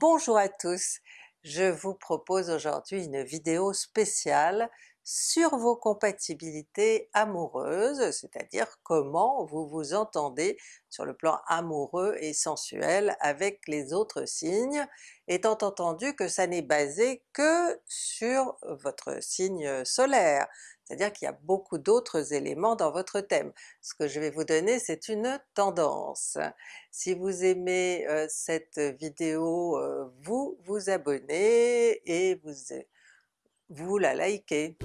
Bonjour à tous! Je vous propose aujourd'hui une vidéo spéciale sur vos compatibilités amoureuses, c'est-à-dire comment vous vous entendez sur le plan amoureux et sensuel avec les autres signes, étant entendu que ça n'est basé que sur votre signe solaire, c'est-à-dire qu'il y a beaucoup d'autres éléments dans votre thème. Ce que je vais vous donner c'est une tendance. Si vous aimez euh, cette vidéo, euh, vous vous abonnez et vous, vous la likez.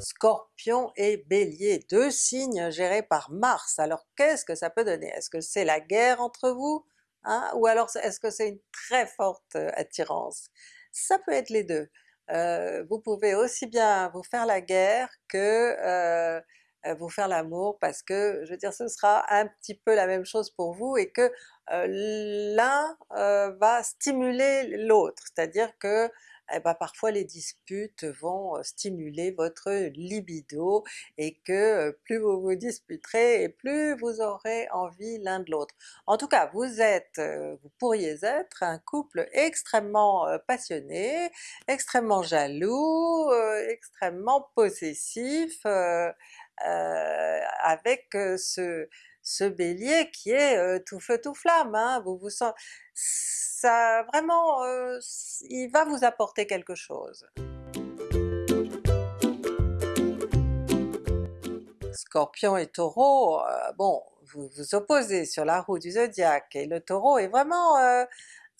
Scorpion et Bélier, deux signes gérés par Mars. Alors qu'est-ce que ça peut donner? Est-ce que c'est la guerre entre vous? Hein? Ou alors est-ce que c'est une très forte euh, attirance? Ça peut être les deux. Euh, vous pouvez aussi bien vous faire la guerre que euh, euh, vous faire l'amour parce que je veux dire ce sera un petit peu la même chose pour vous et que l'un va stimuler l'autre, c'est-à-dire que eh ben, parfois les disputes vont stimuler votre libido et que plus vous vous disputerez et plus vous aurez envie l'un de l'autre. En tout cas vous êtes, vous pourriez être un couple extrêmement passionné, extrêmement jaloux, extrêmement possessif, avec ce, ce Bélier qui est tout feu tout flamme, hein. vous vous sentez ça vraiment, il va vous apporter quelque chose. Scorpion et Taureau, bon, vous vous opposez sur la roue du zodiaque et le Taureau est vraiment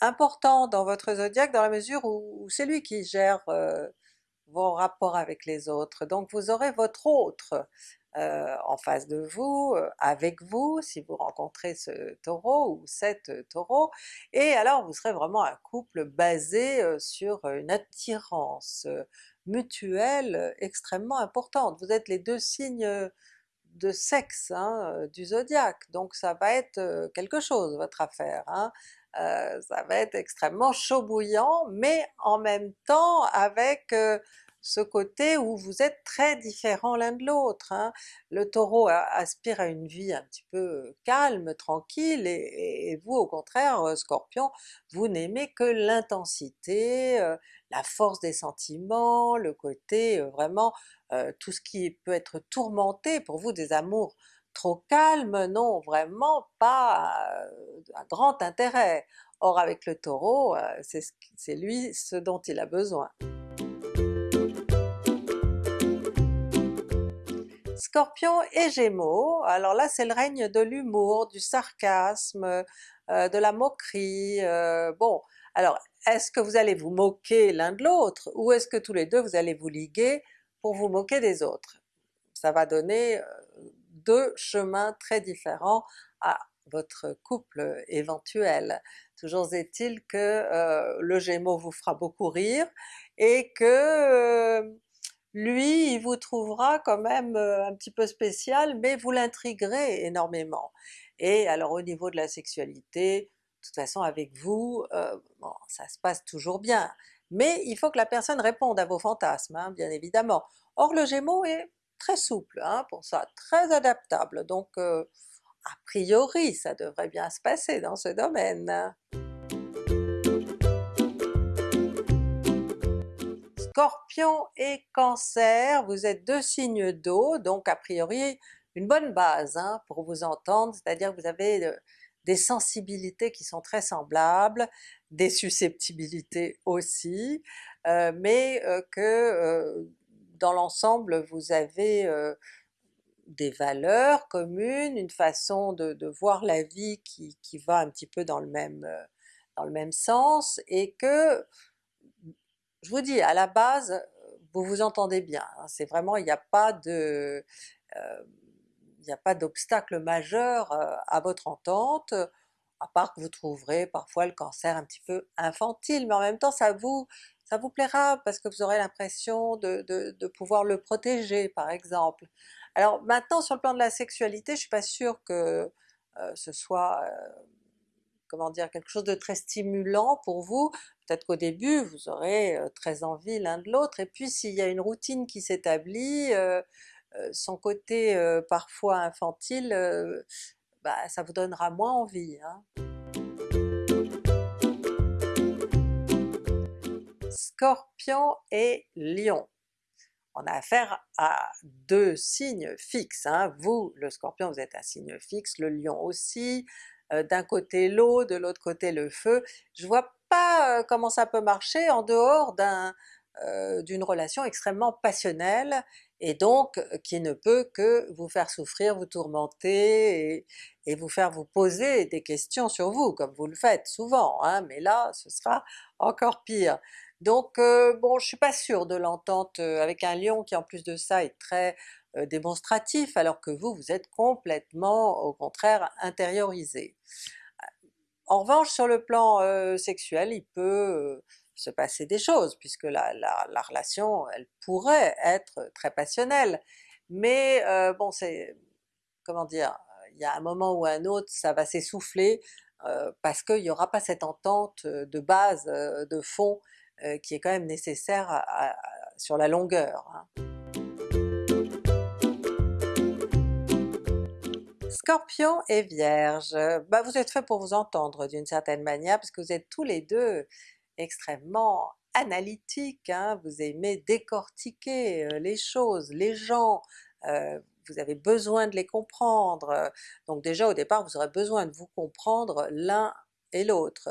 important dans votre zodiaque dans la mesure où c'est lui qui gère vos rapports avec les autres, donc vous aurez votre autre euh, en face de vous, euh, avec vous, si vous rencontrez ce Taureau ou cette Taureau, et alors vous serez vraiment un couple basé euh, sur une attirance mutuelle extrêmement importante. Vous êtes les deux signes de sexe hein, du zodiaque, donc ça va être quelque chose votre affaire. Hein. ça va être extrêmement chaud bouillant, mais en même temps avec ce côté où vous êtes très différents l'un de l'autre. Hein. Le Taureau aspire à une vie un petit peu calme, tranquille, et, vous au contraire euh, Scorpion, vous n'aimez que l'intensité, euh, la force des sentiments, le côté euh, vraiment tout ce qui peut être tourmenté pour vous, des amours trop calmes, non vraiment pas un grand intérêt. Or avec le Taureau, c'est lui ce dont il a besoin. Scorpion et Gémeaux, alors là c'est le règne de l'humour, du sarcasme, euh, de la moquerie, euh, bon alors est-ce que vous allez vous moquer l'un de l'autre ou est-ce que tous les deux vous allez vous liguer pour vous moquer des autres? Ça va donner euh, deux chemins très différents à votre couple éventuel. Toujours est-il que le Gémeaux vous fera beaucoup rire et que lui il vous trouvera quand même euh, un petit peu spécial, mais vous l'intriguerez énormément. Et alors au niveau de la sexualité, de toute façon avec vous, euh, bon, ça se passe toujours bien, mais il faut que la personne réponde à vos fantasmes, hein, bien évidemment. Or le Gémeaux est très souple hein, pour ça, très adaptable, donc euh, a priori ça devrait bien se passer dans ce domaine. Scorpion et Cancer, vous êtes deux signes d'eau, donc a priori une bonne base hein, pour vous entendre, c'est-à-dire que vous avez euh, des sensibilités qui sont très semblables, des susceptibilités aussi, euh, mais euh, que dans l'ensemble vous avez des valeurs communes, une façon de, voir la vie qui, qui, va un petit peu dans le même, dans le même sens, et que je vous dis, à la base, vous vous entendez bien, hein. c'est vraiment, il n'y a pas de... Euh, il a pas d'obstacle majeur euh, à votre entente, à part que vous trouverez parfois le cancer un petit peu infantile, mais en même temps ça vous ça vous plaira parce que vous aurez l'impression de, pouvoir le protéger par exemple. Alors maintenant sur le plan de la sexualité, je suis pas sûre que euh, ce soit comment dire, quelque chose de très stimulant pour vous, peut-être qu'au début vous aurez très envie l'un de l'autre, et puis s'il y a une routine qui s'établit, son côté parfois infantile bah, ça vous donnera moins envie. Hein. Scorpion et Lion. On a affaire à deux signes fixes. Hein. Vous, le Scorpion, vous êtes un signe fixe, le Lion aussi, d'un côté l'eau, de l'autre côté le feu. Je vois euh, comment ça peut marcher en dehors euh, d'une relation extrêmement passionnelle et donc qui ne peut que vous faire souffrir, vous tourmenter et, vous faire vous poser des questions sur vous, comme vous le faites souvent, hein, mais là ce sera encore pire. Donc bon, je suis pas sûre de l'entente avec un lion qui en plus de ça est très démonstratif, alors que vous, vous êtes complètement au contraire intériorisé. En revanche sur le plan sexuel, il peut se passer des choses, puisque la, relation elle pourrait être très passionnelle, mais bon c'est... comment dire, il y a un moment ou un autre ça va s'essouffler, parce qu'il n'y aura pas cette entente de base, de fond, qui est quand même nécessaire sur la longueur. Hein. Scorpion et Vierge, bah vous êtes fait pour vous entendre d'une certaine manière, parce que vous êtes tous les deux extrêmement analytiques, hein. vous aimez décortiquer euh, les choses, les gens, euh, vous avez besoin de les comprendre, donc déjà au départ vous aurez besoin de vous comprendre l'un et l'autre.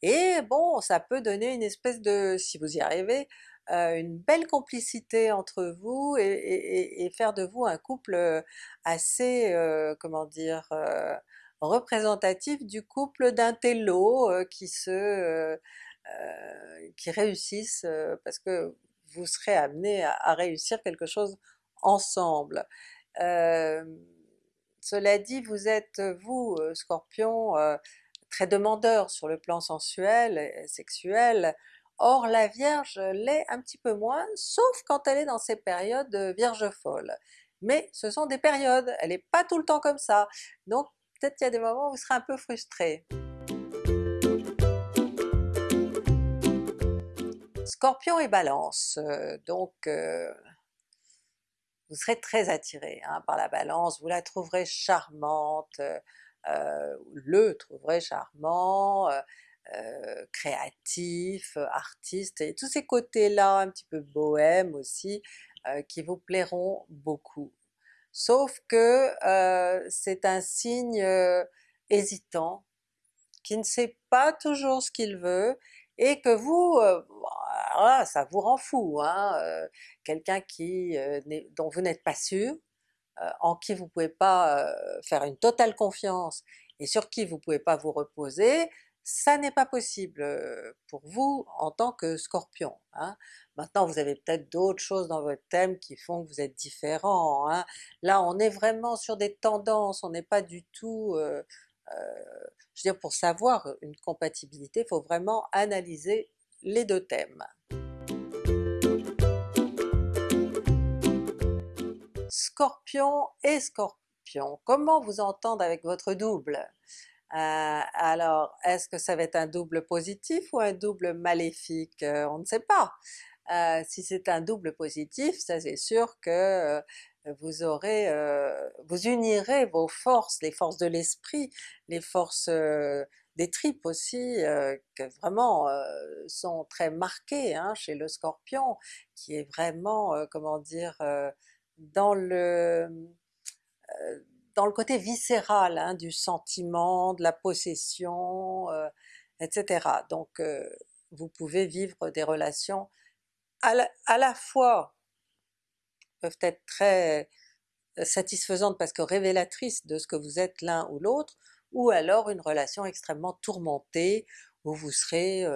Et bon, ça peut donner une espèce de, si vous y arrivez, euh, une belle complicité entre vous et, faire de vous un couple euh, assez, euh, comment dire, représentatif du couple d'un télo qui se qui réussissent parce que vous serez amené à, réussir quelque chose ensemble. cela dit, vous êtes vous, Scorpion, très demandeur sur le plan sensuel et sexuel, Or la Vierge l'est un petit peu moins, sauf quand elle est dans ses périodes Vierge folle. Mais ce sont des périodes, elle n'est pas tout le temps comme ça, donc peut-être qu'il y a des moments où vous serez un peu frustré. Scorpion et Balance, euh, donc euh, vous serez très attiré hein, par la Balance, vous la trouverez charmante, euh, le trouverez charmant, euh, créatif, euh, artiste, et tous ces côtés-là un petit peu bohème aussi, euh, qui vous plairont beaucoup. Sauf que c'est un signe hésitant, qui ne sait pas toujours ce qu'il veut, et que vous, ça vous rend fou, hein? quelqu'un qui dont vous n'êtes pas sûr, en qui vous pouvez pas faire une totale confiance, et sur qui vous pouvez pas vous reposer, ça n'est pas possible pour vous en tant que Scorpion. Hein. Maintenant vous avez peut-être d'autres choses dans votre thème qui font que vous êtes différent. Hein. Là on est vraiment sur des tendances, on n'est pas du tout... Je veux dire pour savoir une compatibilité, il faut vraiment analyser les deux thèmes. Scorpion et Scorpion, comment vous entendre avec votre double? Euh, alors est-ce que ça va être un double positif ou un double maléfique? Euh, on ne sait pas. Euh, si c'est un double positif, ça c'est sûr que vous aurez, vous unirez vos forces, les forces de l'esprit, les forces des tripes aussi, que vraiment sont très marquées hein, chez le Scorpion, qui est vraiment, comment dire, dans le dans le côté viscéral hein, du sentiment, de la possession, euh, etc. Donc euh, vous pouvez vivre des relations à la, fois peuvent être très euh, satisfaisantes parce que révélatrices de ce que vous êtes l'un ou l'autre, ou alors une relation extrêmement tourmentée où vous serez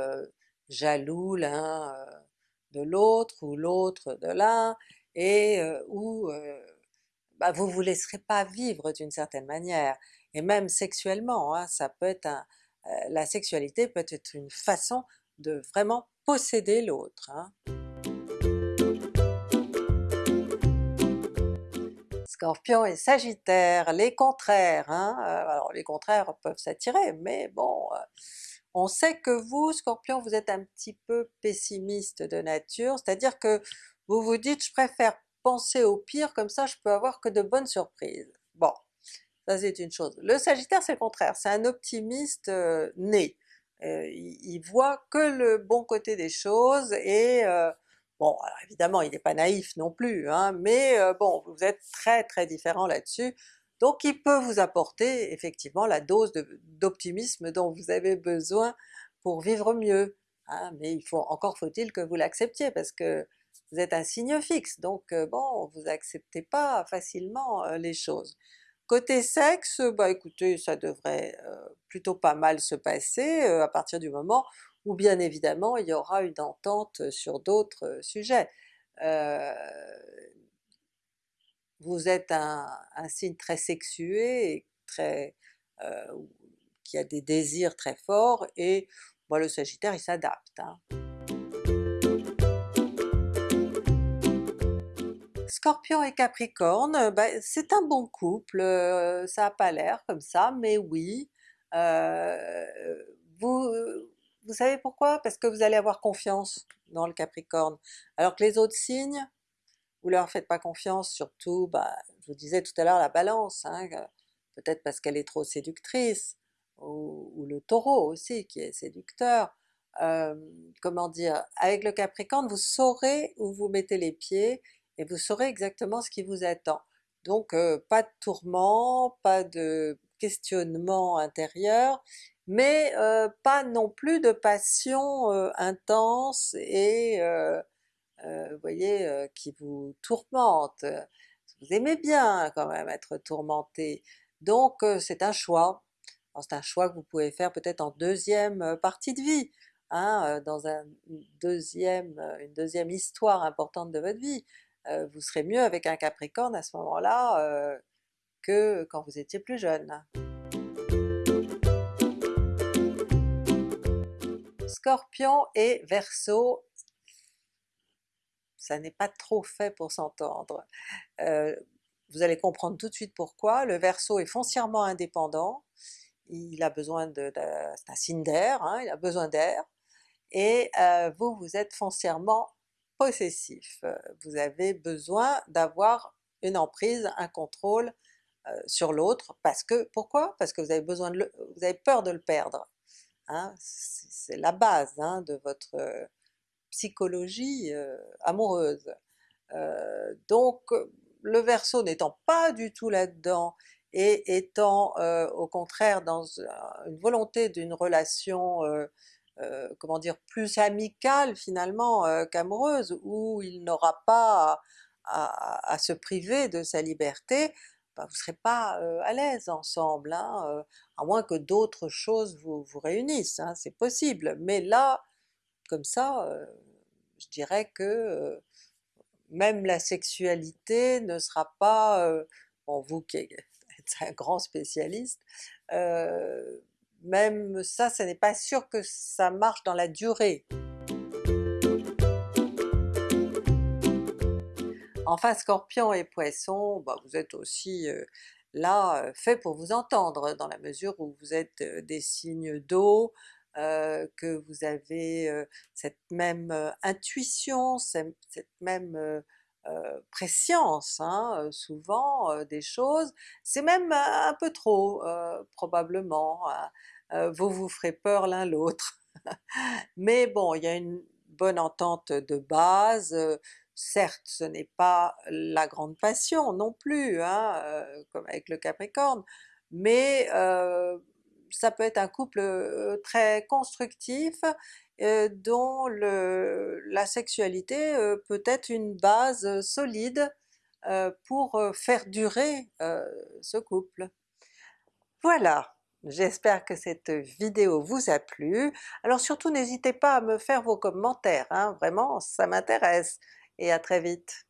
jaloux l'un de l'autre ou l'autre de l'un, et où bah, vous vous laisserez pas vivre d'une certaine manière, et même sexuellement, hein, ça peut être euh, la sexualité peut être une façon de vraiment posséder l'autre. Hein. Scorpion et Sagittaire, les contraires, hein, euh, alors les contraires peuvent s'attirer, mais bon, euh, on sait que vous, Scorpion, vous êtes un petit peu pessimiste de nature, c'est-à-dire que vous vous dites je préfère penser au pire, comme ça je peux avoir que de bonnes surprises. Bon, ça c'est une chose. Le Sagittaire c'est le contraire, c'est un optimiste né, il, voit que le bon côté des choses et bon évidemment il n'est pas naïf non plus, hein, mais bon vous êtes très très différent là-dessus, donc il peut vous apporter effectivement la dose d'optimisme dont vous avez besoin pour vivre mieux, hein, mais il faut encore faut-il que vous l'acceptiez parce que vous êtes un signe fixe, donc bon vous acceptez pas facilement les choses. Côté sexe, bah écoutez ça devrait plutôt pas mal se passer à partir du moment où bien évidemment il y aura une entente sur d'autres sujets. vous êtes un, signe très sexué qui a des désirs très forts et bon, le Sagittaire il s'adapte. Hein. Scorpion et Capricorne, bah, c'est un bon couple, ça n'a pas l'air comme ça, mais oui. vous, vous savez pourquoi? Parce que vous allez avoir confiance dans le Capricorne, alors que les autres signes, vous leur faites pas confiance, surtout, bah, je vous disais tout à l'heure la Balance, hein, peut-être parce qu'elle est trop séductrice, ou, le Taureau aussi qui est séducteur. comment dire, avec le Capricorne vous saurez où vous mettez les pieds et vous saurez exactement ce qui vous attend. Donc pas de tourment, pas de questionnement intérieur, mais pas non plus de passion intense et vous voyez, qui vous tourmente. Vous aimez bien quand même être tourmenté, donc c'est un choix. C'est un choix que vous pouvez faire peut-être en deuxième partie de vie, hein, dans deuxième, une deuxième histoire importante de votre vie. Vous serez mieux avec un Capricorne à ce moment-là que quand vous étiez plus jeune. Scorpion et Verseau, ça n'est pas trop fait pour s'entendre. vous allez comprendre tout de suite pourquoi, le Verseau est foncièrement indépendant, il a besoin de, c'est un signe d'air, hein, il a besoin d'air, et vous, vous êtes foncièrement possessif, vous avez besoin d'avoir une emprise, un contrôle sur l'autre, parce que, pourquoi? Parce que vous avez besoin de vous avez peur de le perdre, hein, c'est la base hein, de votre psychologie amoureuse. donc le Verseau n'étant pas du tout là-dedans, et étant au contraire dans une volonté d'une relation comment dire, plus amicale finalement qu'amoureuse, où il n'aura pas à, se priver de sa liberté, bah, vous ne serez pas à l'aise ensemble, hein, à moins que d'autres choses vous, vous réunissent, hein, c'est possible, mais là, comme ça, je dirais que même la sexualité ne sera pas, bon vous qui êtes un grand spécialiste, même ça, ce n'est pas sûr que ça marche dans la durée. Enfin Scorpion et Poisson, bah, vous êtes aussi là fait pour vous entendre, dans la mesure où vous êtes des signes d'eau, que vous avez cette même intuition, cette, même préscience hein, souvent des choses, c'est même un peu trop probablement, hein. vous vous ferez peur l'un l'autre. Mais bon, il y a une bonne entente de base, certes ce n'est pas la grande passion non plus, hein, comme avec le Capricorne, mais ça peut être un couple très constructif, dont le, la sexualité peut être une base solide pour faire durer ce couple. Voilà! J'espère que cette vidéo vous a plu. Alors surtout n'hésitez pas à me faire vos commentaires, hein, vraiment ça m'intéresse, et à très vite!